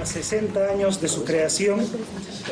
a 60 años de su creación,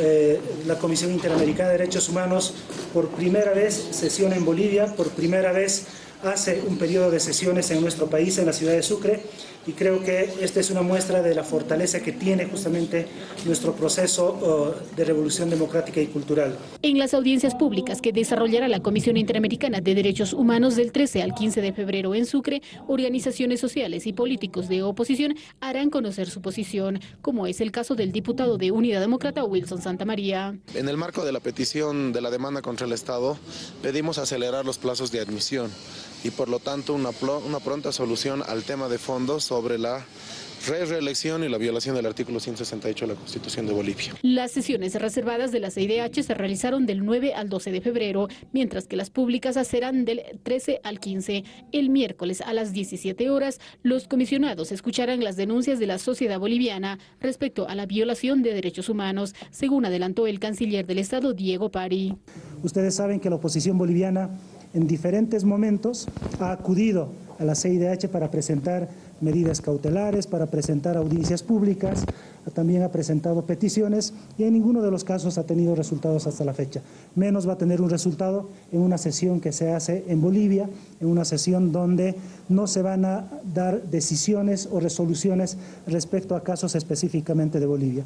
eh, la Comisión Interamericana de Derechos Humanos por primera vez sesiona en Bolivia, por primera vez hace un periodo de sesiones en nuestro país, en la ciudad de Sucre, y creo que esta es una muestra de la fortaleza que tiene justamente nuestro proceso oh, de revolución democrática y cultural. En las audiencias públicas que desarrollará la Comisión Interamericana de Derechos Humanos del 13 al 15 de febrero en Sucre, organizaciones sociales y políticos de oposición harán conocer su posición, como es el caso del diputado de Unidad Demócrata Wilson Santamaría. En el marco de la petición de la demanda contra el Estado, pedimos acelerar los plazos de admisión y por lo tanto una, una pronta solución al tema de fondo sobre la reelección y la violación del artículo 168 de la Constitución de Bolivia. Las sesiones reservadas de la CIDH se realizaron del 9 al 12 de febrero, mientras que las públicas serán del 13 al 15. El miércoles a las 17 horas, los comisionados escucharán las denuncias de la sociedad boliviana respecto a la violación de derechos humanos, según adelantó el canciller del Estado, Diego Pari. Ustedes saben que la oposición boliviana en diferentes momentos ha acudido a la CIDH para presentar medidas cautelares, para presentar audiencias públicas, también ha presentado peticiones y en ninguno de los casos ha tenido resultados hasta la fecha. Menos va a tener un resultado en una sesión que se hace en Bolivia, en una sesión donde no se van a dar decisiones o resoluciones respecto a casos específicamente de Bolivia.